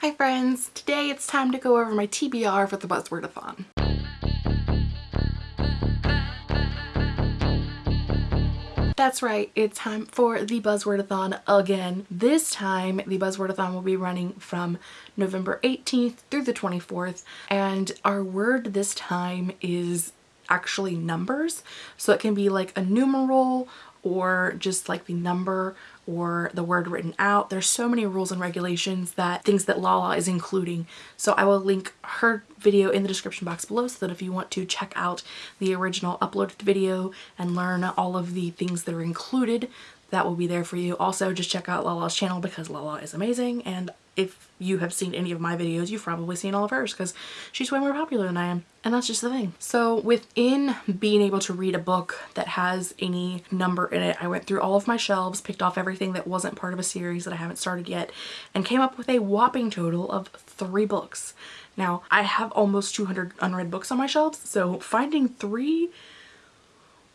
Hi friends! Today it's time to go over my TBR for the Buzzwordathon. That's right, it's time for the Buzzwordathon again. This time the Buzzwordathon will be running from November 18th through the 24th and our word this time is actually numbers. So it can be like a numeral or just like the number or the word written out. There's so many rules and regulations that things that Lala is including. So I will link her video in the description box below so that if you want to check out the original uploaded video and learn all of the things that are included, that will be there for you. Also, just check out Lala's channel because Lala is amazing and if you have seen any of my videos, you've probably seen all of hers because she's way more popular than I am. And that's just the thing. So within being able to read a book that has any number in it, I went through all of my shelves, picked off everything that wasn't part of a series that I haven't started yet, and came up with a whopping total of three books. Now, I have almost 200 unread books on my shelves, so finding three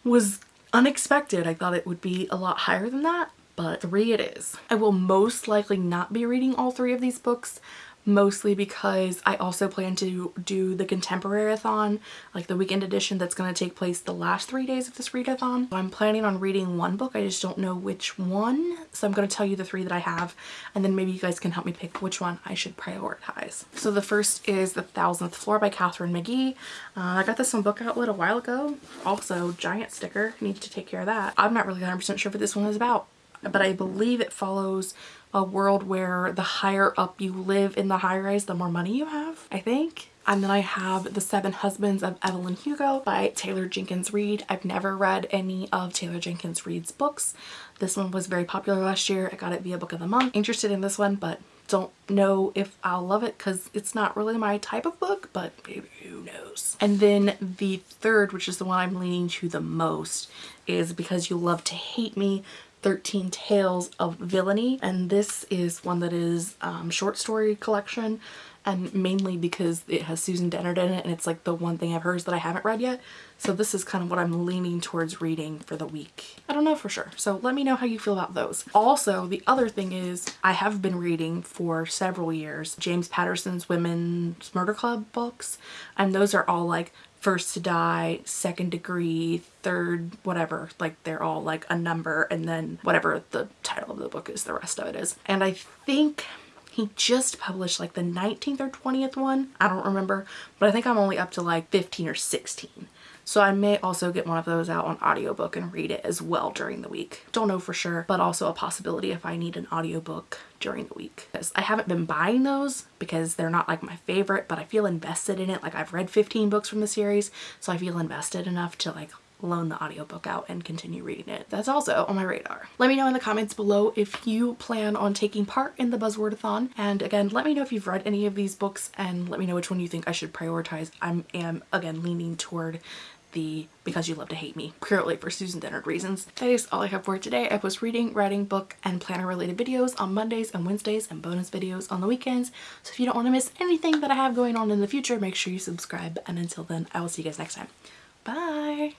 was unexpected. I thought it would be a lot higher than that, but three it is. I will most likely not be reading all three of these books mostly because I also plan to do the contemporary-a-thon, like the weekend edition that's going to take place the last three days of this readathon. I'm planning on reading one book, I just don't know which one, so I'm going to tell you the three that I have and then maybe you guys can help me pick which one I should prioritize. So the first is The Thousandth Floor by Katharine McGee. Uh, I got this on Book Outlet a while ago. Also, giant sticker, need to take care of that. I'm not really 100% sure what this one is about but I believe it follows a world where the higher up you live in the high rise, the more money you have, I think. And then I have The Seven Husbands of Evelyn Hugo by Taylor Jenkins Reid. I've never read any of Taylor Jenkins Reid's books. This one was very popular last year. I got it via Book of the Month. Interested in this one, but don't know if I'll love it because it's not really my type of book, but maybe who knows. And then the third, which is the one I'm leaning to the most, is Because You Love to Hate Me 13 Tales of Villainy and this is one that is um, short story collection and mainly because it has Susan Dennard in it and it's like the one thing of hers that I haven't read yet. So this is kind of what I'm leaning towards reading for the week. I don't know for sure. So let me know how you feel about those. Also, the other thing is I have been reading for several years James Patterson's Women's Murder Club books and those are all like first to die, second degree, third, whatever. Like they're all like a number and then whatever the title of the book is, the rest of it is. And I think he just published like the 19th or 20th one. I don't remember, but I think I'm only up to like 15 or 16. So I may also get one of those out on audiobook and read it as well during the week. Don't know for sure, but also a possibility if I need an audiobook during the week. Because I haven't been buying those because they're not like my favorite, but I feel invested in it. Like I've read 15 books from the series, so I feel invested enough to like loan the audiobook out and continue reading it. That's also on my radar. Let me know in the comments below if you plan on taking part in the Buzzwordathon. And again, let me know if you've read any of these books and let me know which one you think I should prioritize. I am, again, leaning toward the Because You Love to Hate Me purely for Susan Dennard reasons. That is all I have for today. I post reading, writing, book, and planner related videos on Mondays and Wednesdays and bonus videos on the weekends. So if you don't want to miss anything that I have going on in the future, make sure you subscribe. And until then, I will see you guys next time. Bye!